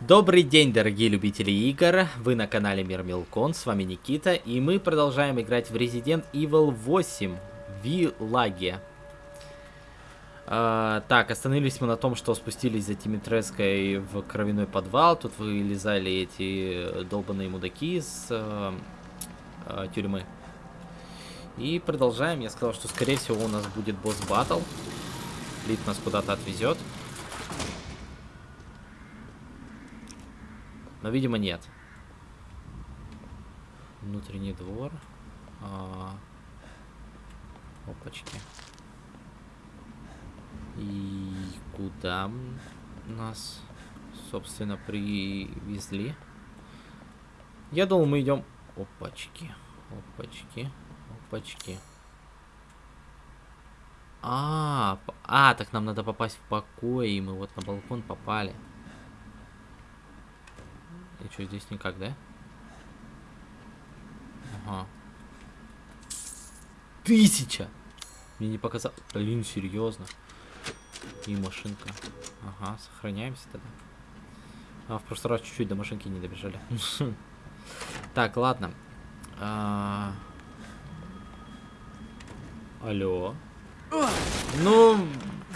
Добрый день, дорогие любители игр, вы на канале Мир Милкон, с вами Никита, и мы продолжаем играть в Resident Evil 8 Вилаге. А, так, остановились мы на том, что спустились за Тимитреской в кровяной подвал, тут вылезали эти долбанные мудаки из а, а, тюрьмы. И продолжаем, я сказал, что скорее всего у нас будет босс-баттл, Лид нас куда-то отвезет. Но, видимо, нет. Внутренний двор. А... Опачки. И куда нас, собственно, привезли? Я думал, мы идем... Опачки. Опачки. Опачки. А, а, так нам надо попасть в покой, и мы вот на балкон попали. И что, здесь никак, да? Ага. Тысяча! Мне не показал. Блин, серьезно. И машинка. Ага, сохраняемся тогда. А, в прошлый раз чуть-чуть до машинки не добежали. Так, ладно. А... Алло. Ну,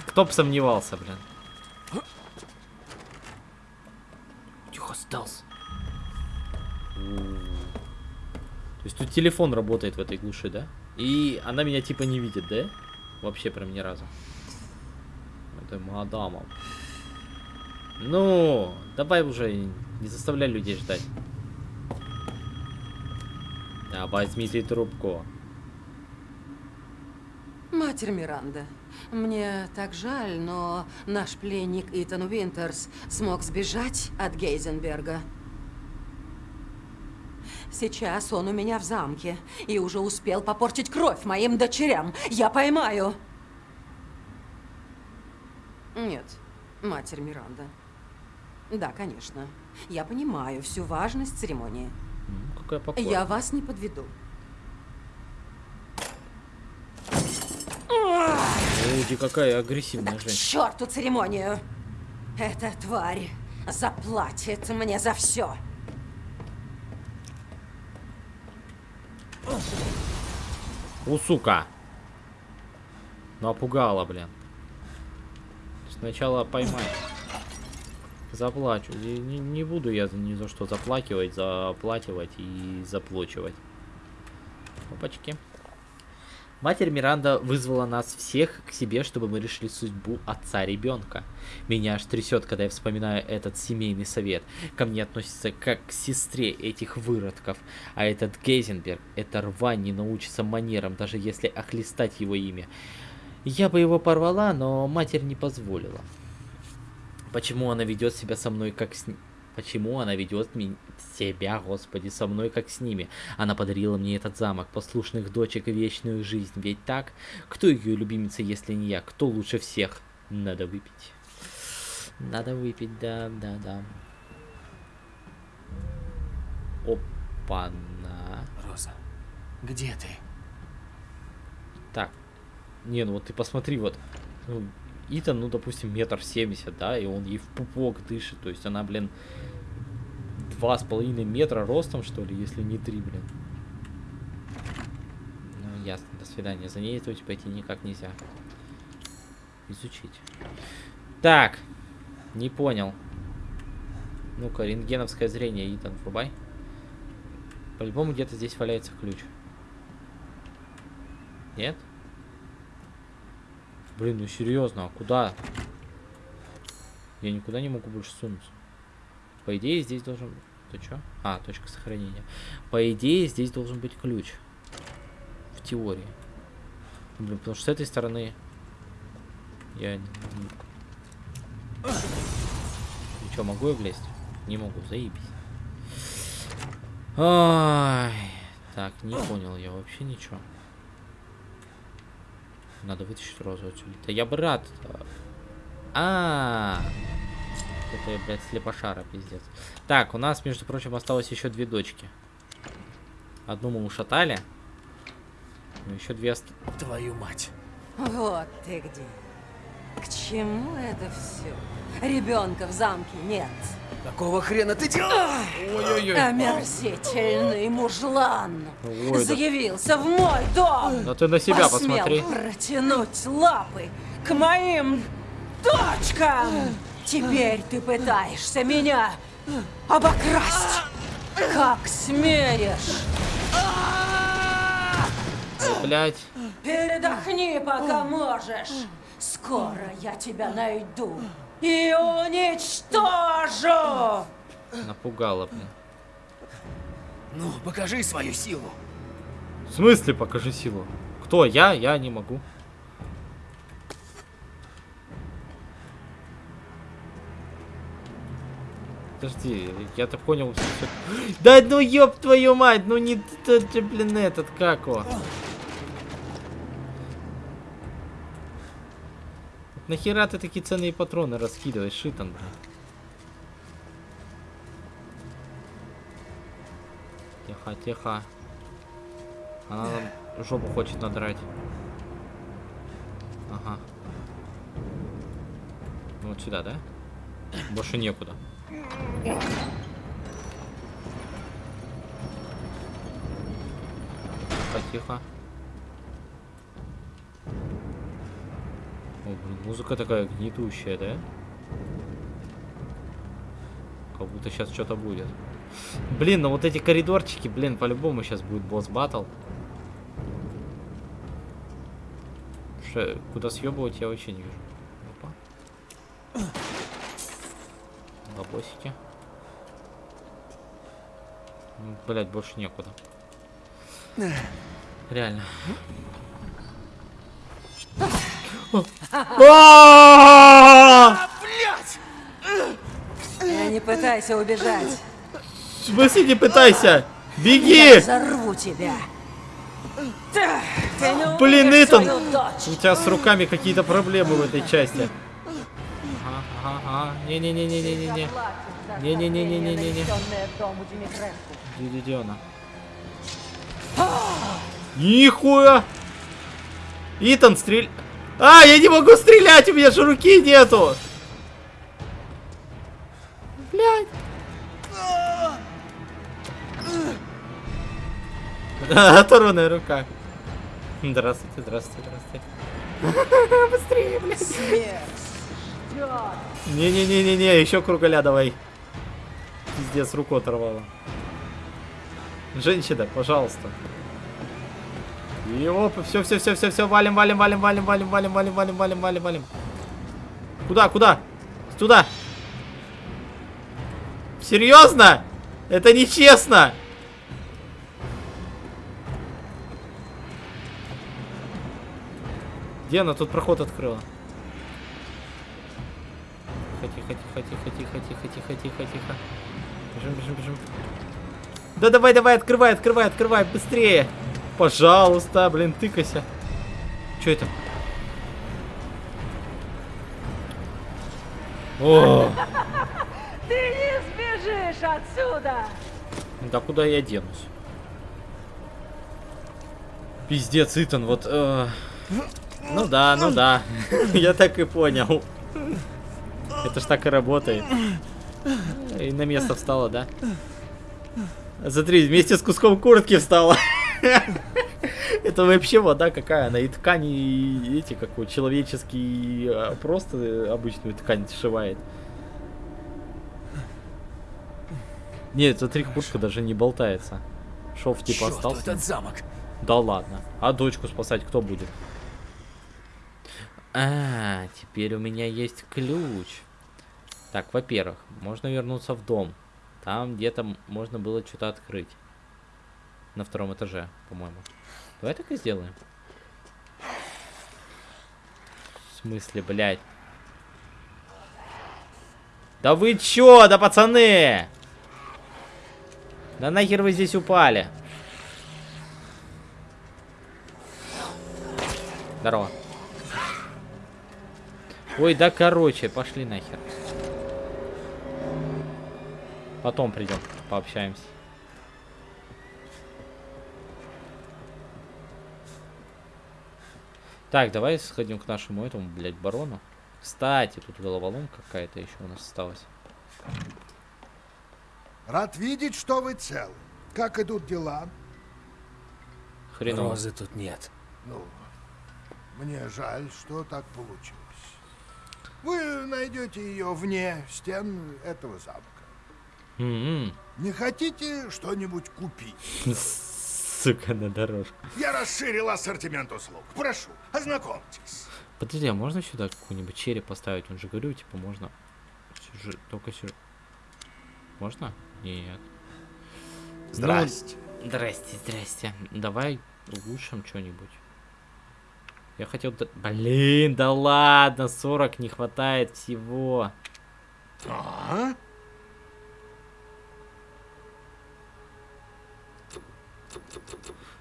кто бы сомневался, блин. Тихо, стелс. Телефон работает в этой глуши, да? И она меня типа не видит, да? Вообще прям ни разу. Это мадама. Ну, давай уже, не заставляй людей ждать. Да, возьми ты трубку. Матерь Миранда, мне так жаль, но наш пленник Итан Уинтерс смог сбежать от Гейзенберга. Сейчас он у меня в замке и уже успел попортить кровь моим дочерям. Я поймаю. Нет, матерь Миранда. Да, конечно. Я понимаю всю важность церемонии. Какая покорная. Я вас не подведу. Ой, какая агрессивная К женщина. черту церемонию! Эта тварь заплатит мне за все. У, сука. Напугала, блин. Сначала поймай. Заплачу. Не, не- буду я ни за что заплакивать, заплативать и заплачивать. Опачки. Матерь Миранда вызвала нас всех к себе, чтобы мы решили судьбу отца ребенка. Меня аж трясет, когда я вспоминаю этот семейный совет. Ко мне относится как к сестре этих выродков. А этот Гейзенберг, это рвань не научится манерам, даже если охлестать его имя. Я бы его порвала, но матерь не позволила. Почему она ведет себя со мной как с... Почему она ведет себя, господи, со мной как с ними? Она подарила мне этот замок, послушных дочек и вечную жизнь. Ведь так? Кто ее любимица, если не я? Кто лучше всех? Надо выпить. Надо выпить, да, да, да. Опа-на. Роза, где ты? Так. Не, ну вот ты посмотри, вот. Ну, Итан, ну, допустим, метр семьдесят, да, и он ей в пупок дышит. То есть она, блин, два с половиной метра ростом, что ли, если не три, блин. Ну, ясно, до свидания. За ней тут пойти никак нельзя. Изучить. Так, не понял. Ну-ка, рентгеновское зрение, Итан, врубай. По-любому где-то здесь валяется ключ. Нет? Блин, ну серьезно, а куда? Я никуда не могу больше сунуться. По идее, здесь должен... Ты чё? А, точка сохранения. По идее, здесь должен быть ключ. В теории. Блин, потому что с этой стороны... Я... И чё, могу я влезть? Не могу, заебись. Ай, так, не понял я вообще ничего. Надо вытащить розу отсюда. Да я бы рад. А, -а, -а. Это, блядь, слепошара, пиздец. Так, у нас, между прочим, осталось еще две дочки. Одну мы ушатали. Ну, еще две ост... Твою мать. Вот ты где. К чему это все? Ребенка в замке нет. Какого хрена ты делаешь? Ой-ой-ой. Омерзительный мужлан. Ой, да. Заявился в мой дом. Да ты на себя Посмел посмотри. протянуть лапы к моим дочкам. Теперь ты пытаешься меня обокрасть. Как смеешь? Блять. Передохни, пока можешь. Скоро я тебя найду и уничтожу. Напугала, блин. Ну, покажи свою силу. В смысле покажи силу? Кто? Я? Я не могу. Подожди, я так понял. всё- Да ну ёб твою мать, ну не блин, этот, как его? Нахера ты такие ценные патроны раскидываешь, шитан, блин? Тихо, тихо. Она нам жопу хочет надрать. Ага. Ну, Вот сюда, да? Больше некуда. Тихо. О, блин, музыка такая гнетущая, да? Как будто сейчас что-то будет. Блин, ну вот эти коридорчики, блин, по-любому сейчас будет босс батл. Ше- Куда съебывать я вообще не вижу. Опа. Бабосики. Блять, больше некуда. Реально. Я не пытайся убежать. В смысле не пытайся? Я Беги! взорву тебя. Ты, ты не Блин, Итан! У тебя с руками какие-то проблемы в этой части. Ага. Не-не-не-не-не-не. Не-не-не-не-не-не-не. Где она? Нихуя! Итан, стрель... А, я не могу стрелять, у меня же руки нету! Блядь. Оторванная рука. Здравствуйте, здравствуйте, здравствуйте. Быстрее, блядь. Не-не-не-не-не, еще кругаля давай. Пиздец, руку оторвала. Женщина, пожалуйста. И оп, все, все, все, все, все, валим, валим, валим, валим, валим, валим, валим, валим, валим, валим, валим. Куда, куда? Туда. Серьезно? Это нечестно. Где она тут проход открыла? тихо, тихо, тихо, тихо, тихо, тихо, тихо, тихо. Бежим, бежим, бежим. Да давай, давай, открывай, открывай, открывай, быстрее. Пожалуйста, блин, тыкайся. Что это? О! Ты не сбежишь отсюда! Ну да куда я денусь? Пиздец, Итан, вот... Э... Ну да, ну, ну. да. я так и понял. Это ж так и работает. И на место встала, да? Смотри, вместе с куском куртки встала. Это вообще вода какая? Она и ткани, и эти, как вот, человеческие, а, просто обычную ткань сшивает. Нет, смотри, куртка даже не болтается. Шов типа Чёрт, остался. этот замок. Да ладно. А дочку спасать кто будет? А, теперь у меня есть ключ. Так, во-первых, можно вернуться в дом. Там где-то можно было что-то открыть. На втором этаже, по-моему. Давай так и сделаем. В смысле, блядь? Да вы чё, да пацаны? Да нахер вы здесь упали? Здорово. Ой, да короче, пошли нахер. Потом придем, пообщаемся. Так, давай сходим к нашему этому, блядь, барону. Кстати, тут головоломка какая-то еще у нас осталась. Рад видеть, что вы целы. Как идут дела? Хреново. Розы тут нет. Ну, мне жаль, что так получилось. Вы найдете ее вне стен этого замка. М-м. Не хотите что-нибудь купить? Сука, на дорожку. Я расширил ассортимент услуг. Прошу, ознакомьтесь. Подожди, а можно сюда какой-нибудь череп поставить? Он же говорю, типа, можно. Сюжет, только сюжет. Можно? Нет. Здрасте. Ну, здрасте, здрасте. Давай улучшим что-нибудь. Я хотел... Блин, да ладно, 40 не хватает всего. А?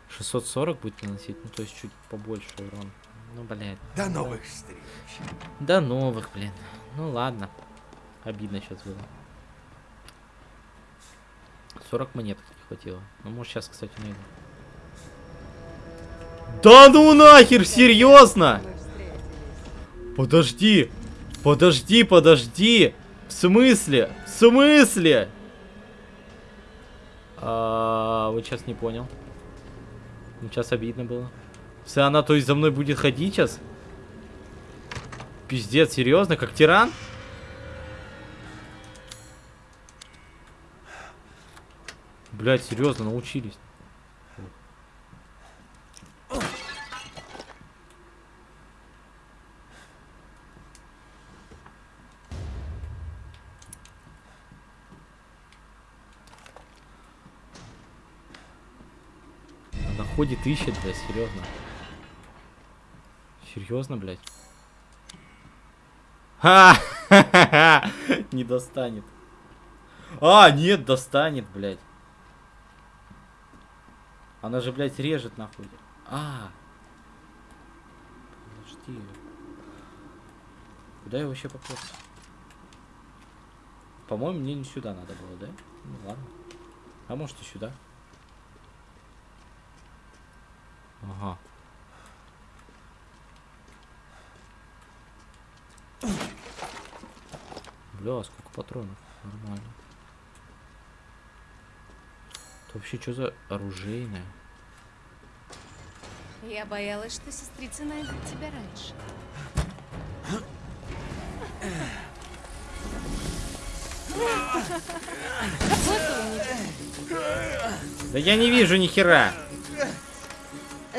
640 будет наносить, ну то есть чуть побольше урон. Ну, блядь. До новых встреч. До новых, блин. Ну ладно. Обидно сейчас было. 40 монеток не хватило. Ну, может, сейчас, кстати, найду. Да ну нахер, серьезно? Подожди. Подожди, подожди. В смысле? В смысле? А, вот сейчас не понял. Ну, сейчас обидно было. Все, она то есть за мной будет ходить сейчас? Пиздец, серьезно, как тиран? Блять, серьезно, научились. Она ходит, ищет, блядь, серьезно. Серьезно, блядь. Ха! Не достанет. А, нет, достанет, блядь. Она же, блядь, режет нахуй. А. Подожди. Куда я вообще попал? По-моему, мне не сюда надо было, да? Ну ладно. А может и сюда. Ага. Бля, сколько патронов. Нормально. Это вообще что за оружейное? Я боялась, что сестрица найдет тебя раньше. Вот. Да я не вижу ни хера.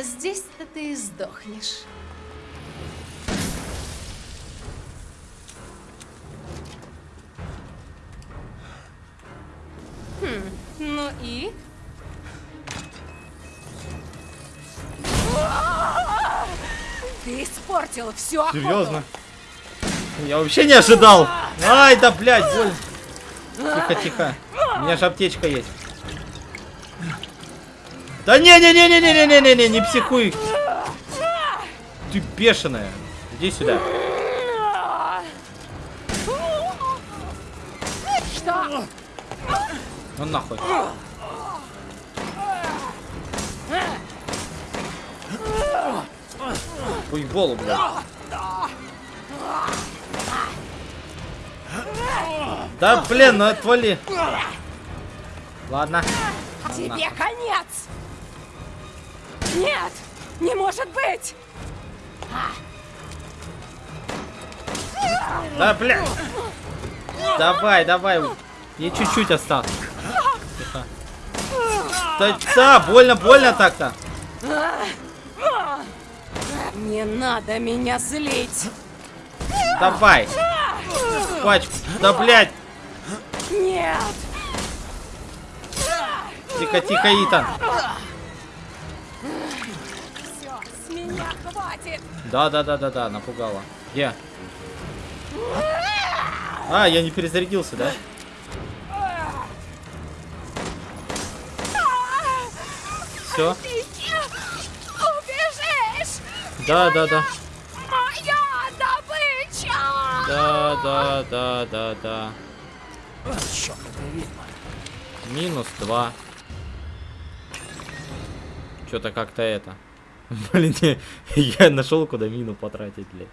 Здесь-то ты и сдохнешь. Хм, ну и? Ты испортил все. Серьезно? Я вообще не ожидал. Ай, да блядь, боль. Тихо, тихо. У меня же аптечка есть. Да не-не-не-не-не-не-не-не, не не психуй. Ты бешеная. Иди сюда. Что? Ну нахуй. Уеболу, блядь. Да блин, ну отвали. Ладно. А тебе Ладно. конец! Нет, не может быть. Да, бля. Давай, давай. Мне чуть-чуть осталось. Тихо. Да, да, больно, больно так-то. Не надо меня злить. Давай. Пачку. Да, блядь. Нет. Тихо, тихо, Итан. Хватит. Да, да, да, да, да, напугала. Где? А, я не перезарядился, да? Все? Да, да, да. Моя добыча. Да, да, да, да, да. Минус два. Что-то как-то это. Блин, я, нашел, куда мину потратить, блядь.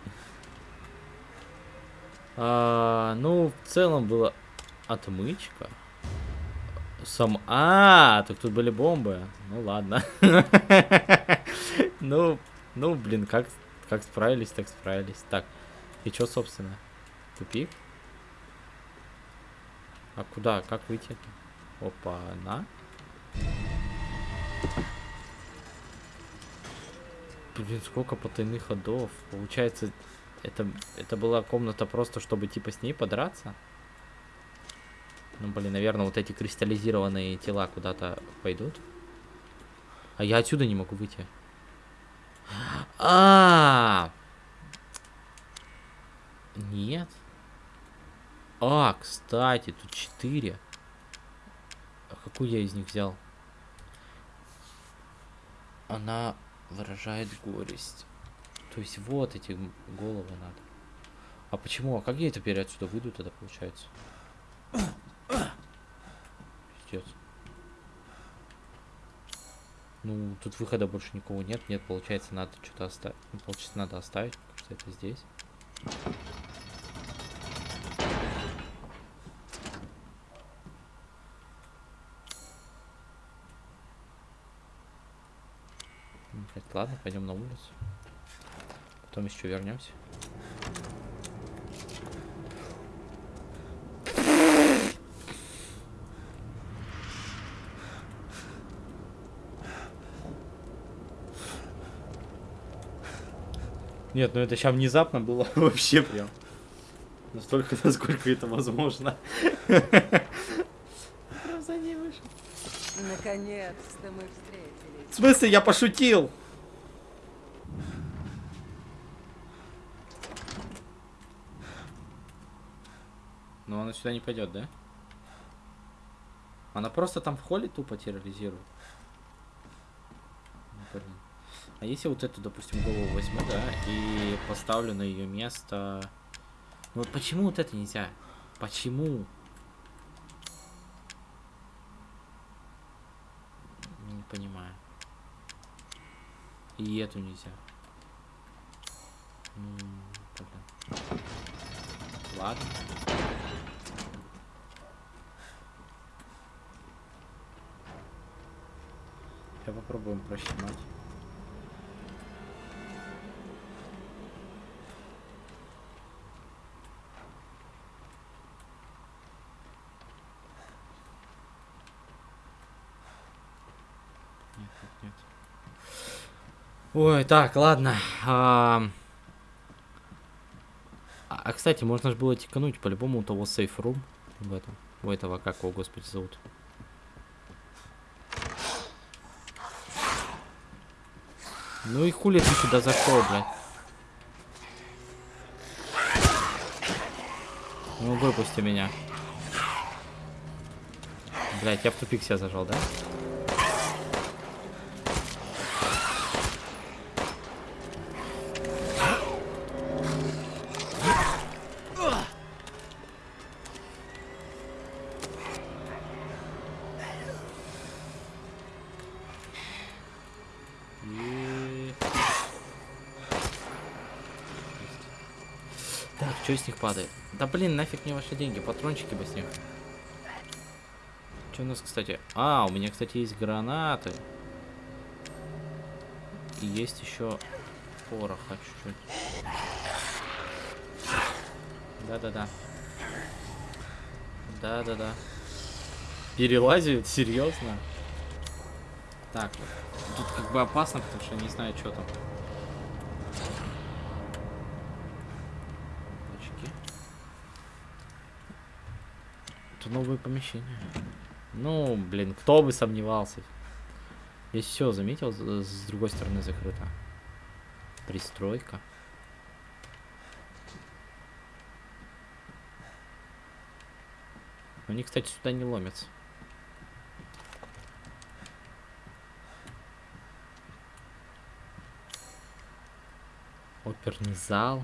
А, ну, в целом была отмычка. Сам... А, так тут были бомбы. Ну ладно. Ну, ну, блин, как, как справились, так справились. Так, и что, собственно? Тупик? А куда? Как выйти? Опа, на. Блин, сколько потайных ходов. Получается, это, это была комната просто, чтобы типа с ней подраться? Ну, блин, наверное, вот эти кристаллизированные тела куда-то пойдут. А я отсюда не могу выйти. А, Нет. А, кстати, тут четыре. А какую я из них взял? Она выражает горесть. То есть вот эти головы надо. А почему? А как я теперь отсюда выйду тогда получается? Пиздец. Ну, тут выхода больше никого нет. Нет, получается, надо что-то оставить. Ну, получается, надо оставить, потому это здесь. М, блядь, Ладно, пойдем на улицу. Потом еще вернемся. Нет, ну это сейчас внезапно было вообще прям. Настолько, насколько это возможно. Наконец-то мы встретились. В смысле, я пошутил? Но она сюда не пойдет, да? Она просто там в холле тупо терроризирует. Ну, Блин. А если вот эту, допустим, голову возьму, да, и поставлю на ее место... Ну вот почему вот это нельзя? Почему? Не понимаю. И эту нельзя. М, блин. Ладно. Сейчас попробуем прощемать. Нет, нет, нет. Ой, так, ладно. А, а, кстати, можно же было тикануть по-любому у того сейф рум в этом. У этого, как его, господи, зовут. Ну и хули ты сюда зашел, блядь? Ну выпусти меня. Блять, я в тупик себя зажал, да? С них падает? Да блин, нафиг мне ваши деньги, патрончики бы с них. Что у нас, кстати? А, у меня, кстати, есть гранаты. И есть еще пороха чуть-чуть. Да-да-да. Да-да-да. Перелазит? Серьезно? Так, тут как бы опасно, потому что не знаю, что там. Это новое помещение. Ну, блин, кто бы сомневался. Здесь все, заметил, с другой стороны закрыто. Пристройка. Они, кстати, сюда не ломятся. Оперный зал.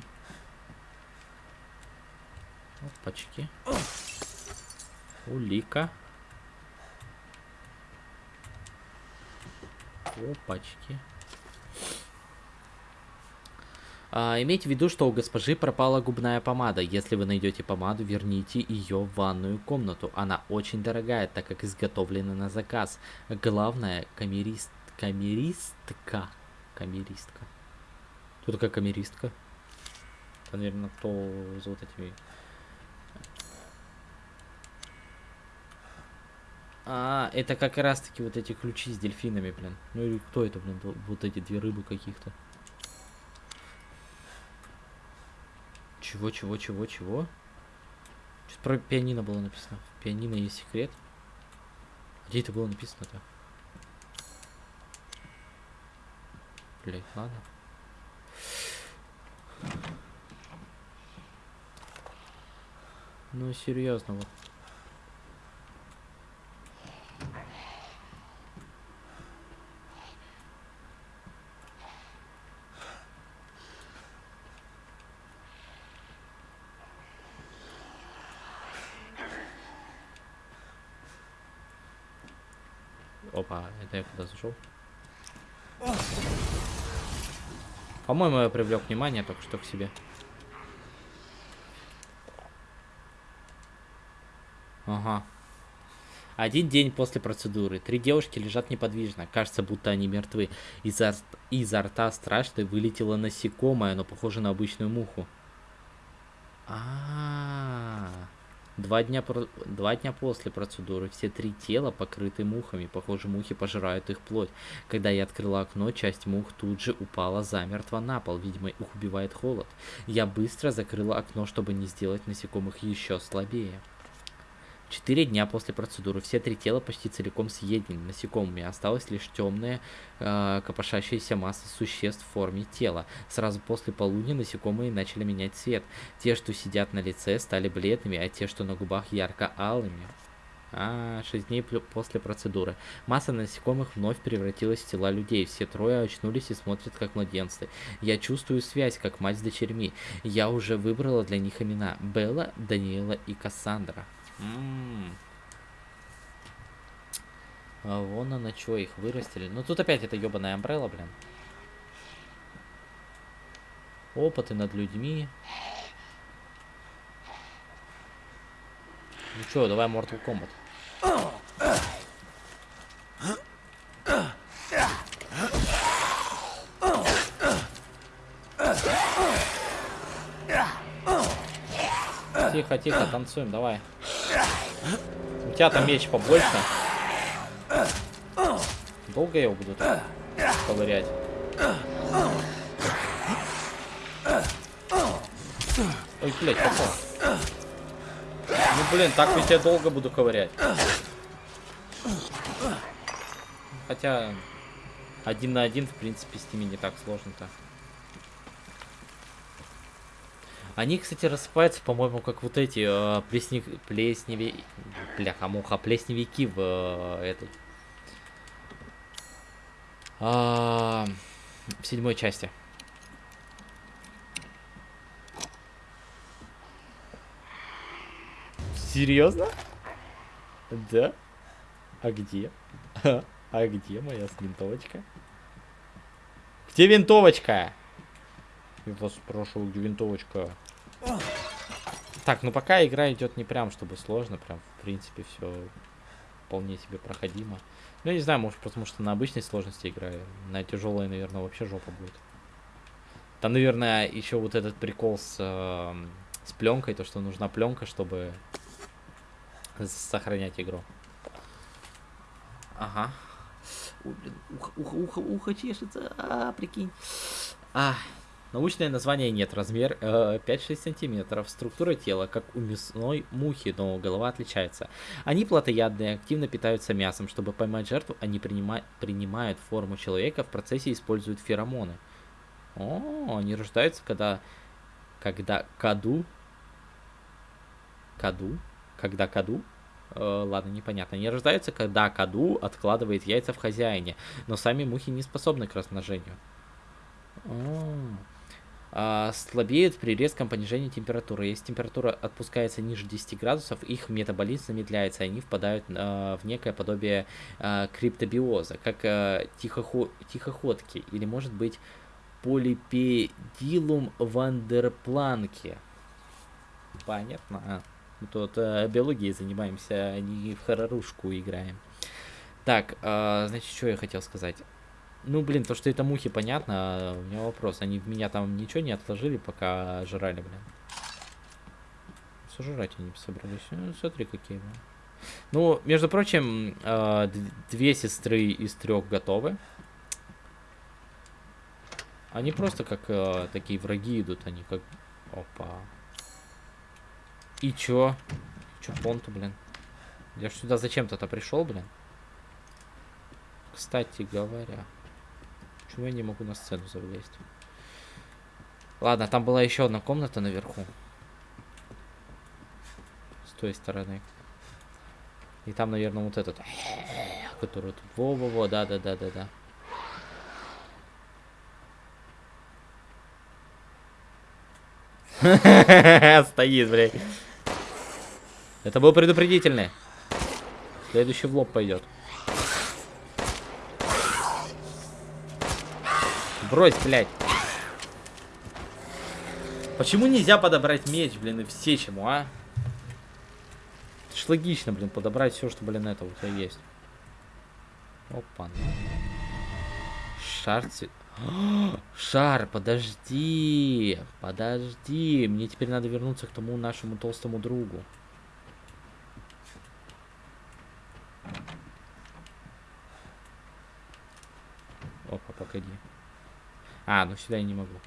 Опачки. Улика. Опачки. А, имейте в виду, что у госпожи пропала губная помада. Если вы найдете помаду, верните ее в ванную комнату. Она очень дорогая, так как изготовлена на заказ. Главное, камерист... камеристка. Камеристка. Кто такая камеристка? Это, наверное, кто за вот этими... А, это как раз таки вот эти ключи с дельфинами, блин. Ну или кто это, блин, вот эти две рыбы каких-то. Чего, чего, чего, чего? Что про пианино было написано. В пианино есть секрет. Где это было написано-то? Блять, ладно. Ну, серьезно, вот. Опа, зашел? По-моему, я привлек внимание только что к себе. Ага. Один день после процедуры. Три девушки лежат неподвижно. Кажется, будто они мертвы. Изо, изо рта страшно вылетело насекомое, но похоже на обычную муху. А, -а, -а. Два дня, два дня после процедуры все три тела покрыты мухами. Похоже, мухи пожирают их плоть. Когда я открыла окно, часть мух тут же упала замертво на пол. Видимо, их убивает холод. Я быстро закрыла окно, чтобы не сделать насекомых еще слабее. Четыре дня после процедуры все три тела почти целиком съедены насекомыми. Осталась лишь темная, э, копошащаяся масса существ в форме тела. Сразу после полудня насекомые начали менять цвет. Те, что сидят на лице, стали бледными, а те, что на губах, ярко-алыми. А, 6 дней после процедуры. Масса насекомых вновь превратилась в тела людей. Все трое очнулись и смотрят как младенцы. Я чувствую связь, как мать с дочерьми. Я уже выбрала для них имена. Белла, Даниэла и Кассандра. А вон она что, их вырастили. Ну тут опять это ебаная амбрелла, блин. Опыты над людьми. Ну что, давай Mortal Kombat. Тихо, тихо, танцуем, давай. У тебя там меч побольше. Долго я его буду ковырять? Ой, блядь, попал. Ну, блин, так ведь я долго буду ковырять. Хотя, один на один, в принципе, с ними не так сложно-то. Они, кстати, рассыпаются, по-моему, как вот эти э, плесни... плесневи... Бляха-муха, плесневики в э, этой... А, в седьмой части. Серьезно? Да? А где? А где моя винтовочка? Где винтовочка? Вас где винтовочка? Так, ну пока игра идет не прям, чтобы сложно, прям, в принципе, все вполне себе проходимо. Ну, я не знаю, может, потому что на обычной сложности играю. На тяжелой, наверное, вообще жопа будет. Там, наверное, еще вот этот прикол с, э, с пленкой, то, что нужна пленка, чтобы сохранять игру. Ага. Ой, блин, ухо, ухо, ухо, ухо чешется, а, прикинь. А, Научное название нет. Размер э, 5-6 сантиметров. Структура тела, как у мясной мухи, но голова отличается. Они плотоядные, активно питаются мясом. Чтобы поймать жертву, они принима принимают форму человека, в процессе используют феромоны. О, они рождаются, когда... Когда каду... Каду? Когда каду? Э, ладно, непонятно. Они рождаются, когда каду откладывает яйца в хозяине. Но сами мухи не способны к размножению. О, а, слабеют при резком понижении температуры. Если температура отпускается ниже 10 градусов, их метаболизм замедляется, и они впадают а, в некое подобие а, криптобиоза, как а, тихохо тихоходки, или может быть полипедилум вандерпланке. Понятно. А, мы тут э, биологией занимаемся, а не в хорорушку играем. Так, э, значит, что я хотел сказать? Ну, блин, то, что это мухи, понятно. а У меня вопрос. Они в меня там ничего не отложили, пока жрали, блин. Сожрать они собрались. Ну, смотри, какие, блин. Ну, между прочим, д- две сестры из трех готовы. Они просто как э, такие враги идут, они как... Опа. И чё? Чё понту, блин? Я ж сюда зачем-то-то пришел, блин. Кстати говоря. Почему я не могу на сцену залезть? Ладно, там была еще одна комната наверху. С той стороны. И там, наверное, вот этот, который тут. Во-во-во, да-да-да-да-да. Стоит, блядь. Это был предупредительный. Следующий в лоб пойдет. Брось, блядь. Почему нельзя подобрать меч, блин, и все чему, а? Это ж логично, блин, подобрать все, что, блин, это у тебя есть. Опа. Шар цвет... Шар, подожди. Подожди. Мне теперь надо вернуться к тому нашему толстому другу. Опа, погоди. А, ну сюда я не могу.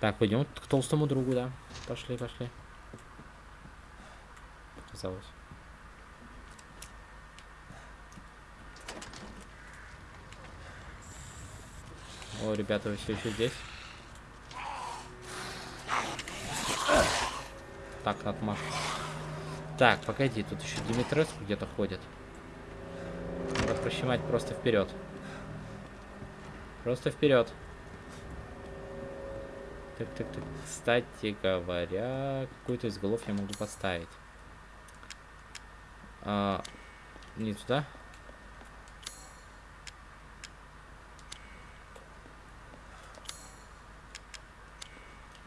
Так, пойдем к толстому другу, да. Пошли, пошли. Показалось. О, ребята, вы все еще здесь? Так, отмаш. Так, погоди, тут еще Димитреску где-то ходит. Надо прощемать просто вперед. Просто вперед. Так, так, так. Кстати говоря, какую-то из голов я могу поставить. А, не туда.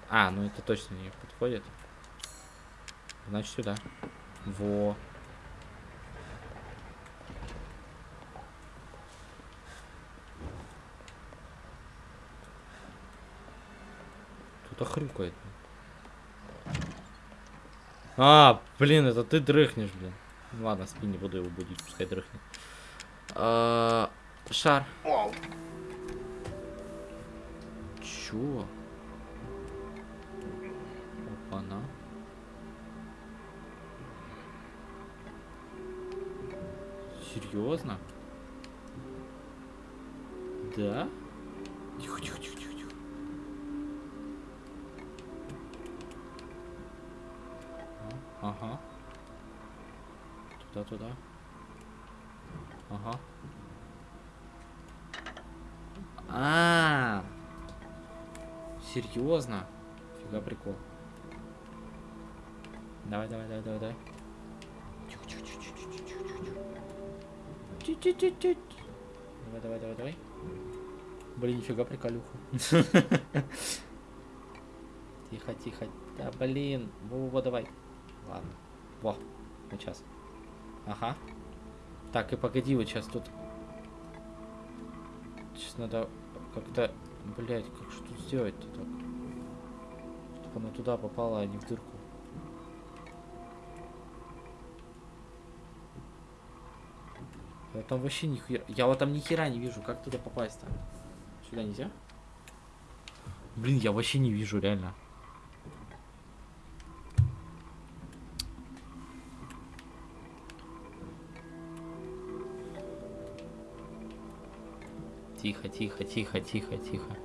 А, ну это точно не подходит. Значит сюда. Во. Кто-то хрюкает. А, блин, это ты дрыхнешь, блин. Ладно, спи, не буду его будить, пускай дрыхнет. А, шар. Чё? Опа-на. Серьезно? Да? Ага. Туда, туда. Ага. А, -а, -а. серьезно? Фига прикол. Давай, давай, давай, давай, давай. Давай, давай, давай, давай. Блин, нифига приколюха. Тихо, тихо. Да, блин. Во-во, давай. Ладно. Во, сейчас. Ага. Так, и погоди, вот сейчас тут... Сейчас надо как-то... Блять, как же тут сделать-то так? Чтобы она туда попала, а не в дырку. Я там вообще ни хера... Я вот там ни хера не вижу. Как туда попасть-то? Сюда нельзя? Блин, я вообще не вижу, реально. Тихо, тихо, тихо, тихо, тихо.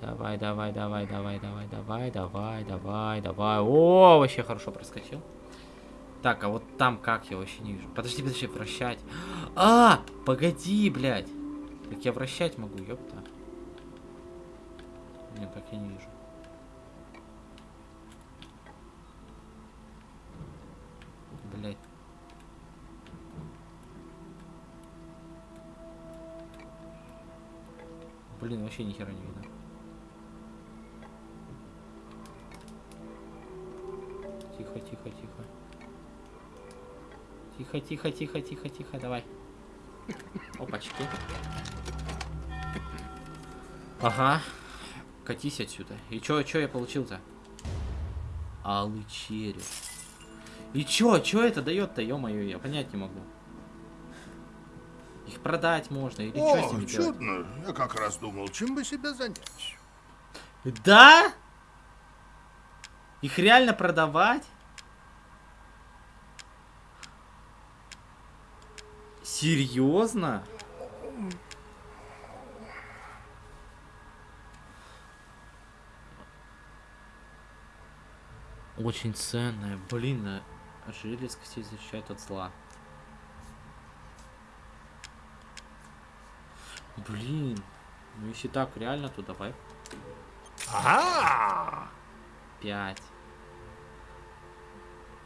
Давай, давай, давай, давай, давай, давай, давай, давай, давай. О, вообще хорошо проскочил. Так, а вот там как я вообще не вижу. Подожди, подожди, вращать. А, погоди, блядь. Так я вращать могу, ёпта. Нет, так я не вижу. Блин, вообще ни хера не видно. Тихо, тихо, тихо. Тихо, тихо, тихо, тихо, тихо, давай. Опачки. Ага. Катись отсюда. И чё, чё я получил-то? Алый череп. И чё, чё это дает-то, ё-моё, я понять не могу. Продать можно или что с ними делать? чудно. Я как раз думал, чем бы себя занять. Да? Их реально продавать? Серьезно? Очень ценная. Блин, а желез костей защищает от зла. Блин. Ну если так, реально, то давай Ага! 5.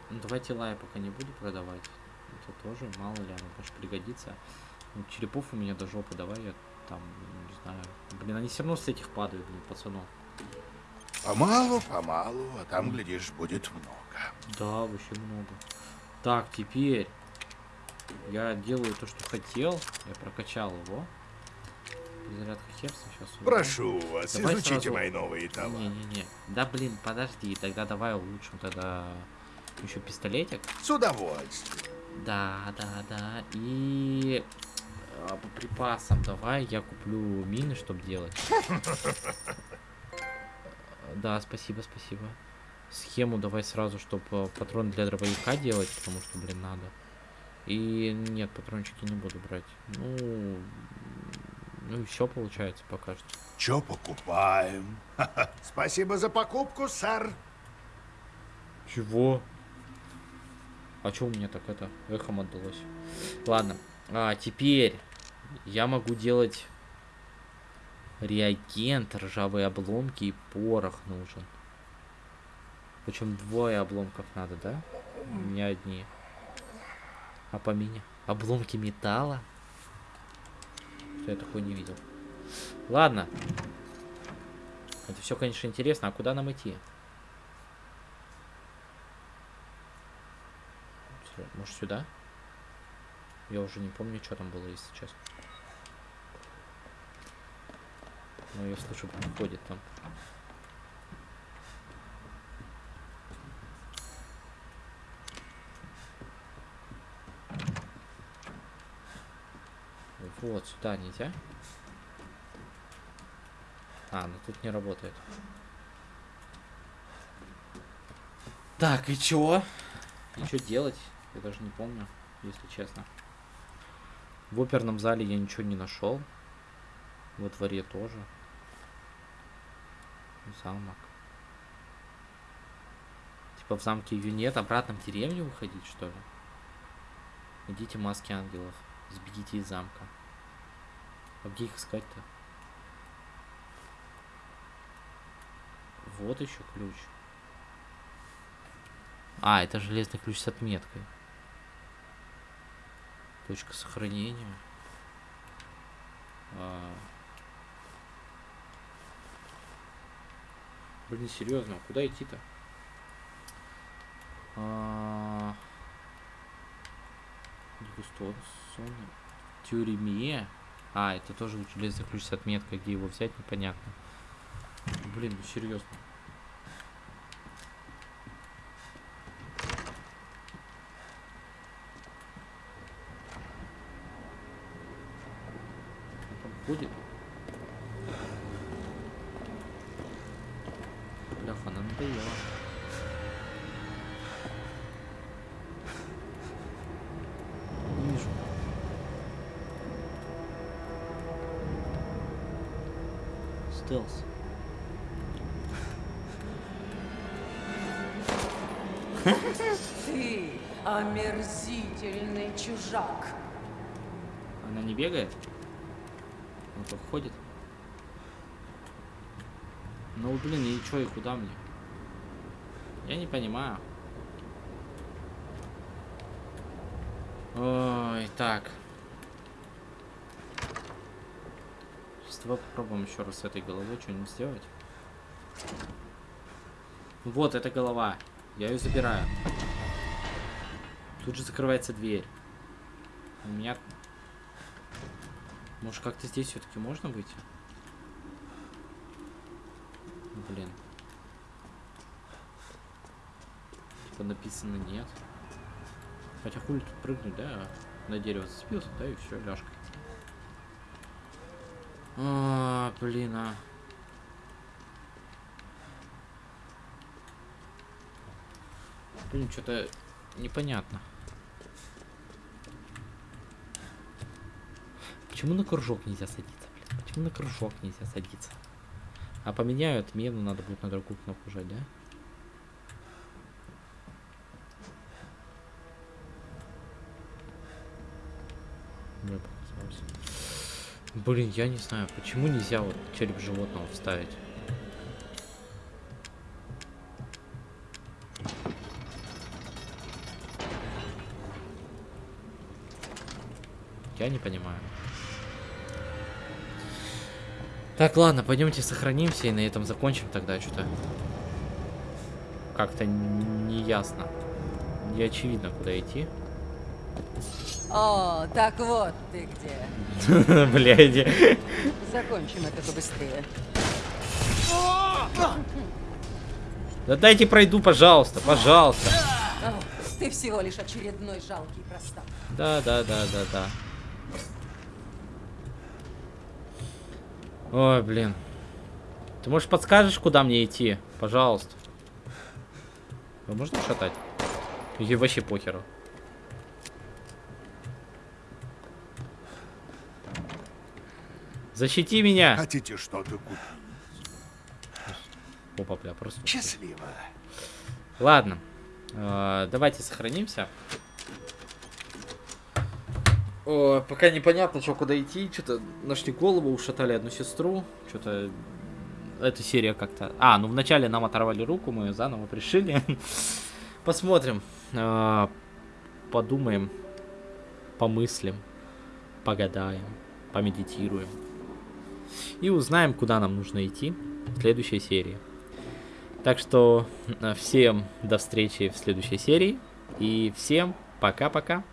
Ну, давайте лая пока не буду продавать. Это тоже, мало ли, оно может пригодится. Ну, черепов у меня до жопы, давай я там, не знаю. Блин, они все равно с этих падают, блин, пацанов. Помалу, помалу, а там, глядишь, будет много. Да, вообще много. Так, теперь я делаю то, что хотел. Я прокачал его. Зарядка херса сейчас. Прошу вас, Давай изучите сразу- мои новые товары. Не-не-не. Да блин, подожди, тогда давай улучшим тогда еще пистолетик. С удовольствием. Да, да, да. И а, по припасам давай я куплю мины, чтобы делать. Да, спасибо, спасибо. Схему давай сразу, чтобы патрон для дробовика делать, потому что, блин, надо. И нет, патрончики не буду брать. Ну, ну и все получается пока что. Чё покупаем? Спасибо за покупку, сэр. Чего? А чё у меня так это эхом отдалось? Ладно, а теперь я могу делать реагент, ржавые обломки и порох нужен. Причем двое обломков надо, да? Не одни. А по мне? Обломки металла? Что я такое не видел. Ладно. Это все, конечно, интересно. А куда нам идти? Может сюда? Я уже не помню, что там было, если честно. Но я слышу, ходит там. Вот, сюда нельзя. А, ну тут не работает. Так, и чё? И что делать? Я даже не помню, если честно. В оперном зале я ничего не нашел. Во дворе тоже. Замок. Типа в замке ее нет, обратно в деревню выходить, что ли? Идите маски ангелов. Сбегите из замка. А где их искать-то? Вот еще ключ. А, это железный ключ с отметкой. Точка сохранения. А. Блин, серьезно, а куда идти-то? А... Дегустационный. Тюрьме. А, это тоже железный ключ с отметкой, где его взять, непонятно. Блин, ну серьезно. Он Стелс. Ты омерзительный чужак. Она не бегает? Он только ходит? Ну, блин, и чё, и куда мне? Я не понимаю. Ой, так. Давай попробуем еще раз с этой головой что-нибудь сделать. Вот, эта голова. Я ее забираю. Тут же закрывается дверь. У меня... Может, как-то здесь все-таки можно выйти? Блин. Типа написано нет. Хотя хули тут прыгнуть, да? На дерево зацепился, да, и все, ляжкой. А, блин, а. Блин, что-то непонятно. Почему на кружок нельзя садиться, блин? Почему на кружок нельзя садиться? А поменяю отмену, надо будет на другую кнопку жать, да? Мне показалось. Блин, я не знаю, почему нельзя вот череп животного вставить? Я не понимаю. Так, ладно, пойдемте сохранимся и на этом закончим тогда что-то. Как-то не ясно. Не очевидно, куда идти. О, так вот ты где. Блядь. Закончим это побыстрее. Да дайте пройду, пожалуйста, пожалуйста. Ты всего лишь очередной жалкий простак. Да, да, да, да, да. Ой, блин. Ты, может, подскажешь, куда мне идти? Пожалуйста. Вы шатать? Или вообще похеру? Защити меня! Хотите что-то купить? Опа, бля, просто... Счастливо. Ладно. Э, давайте сохранимся. О, пока непонятно, что куда идти. Что-то нашли голову, ушатали одну сестру. Что-то эта серия как-то... А, ну вначале нам оторвали руку, мы ее заново пришили. Посмотрим. Э, подумаем. Помыслим. Погадаем. Помедитируем. И узнаем, куда нам нужно идти в следующей серии. Так что э, всем до встречи в следующей серии. И всем пока-пока.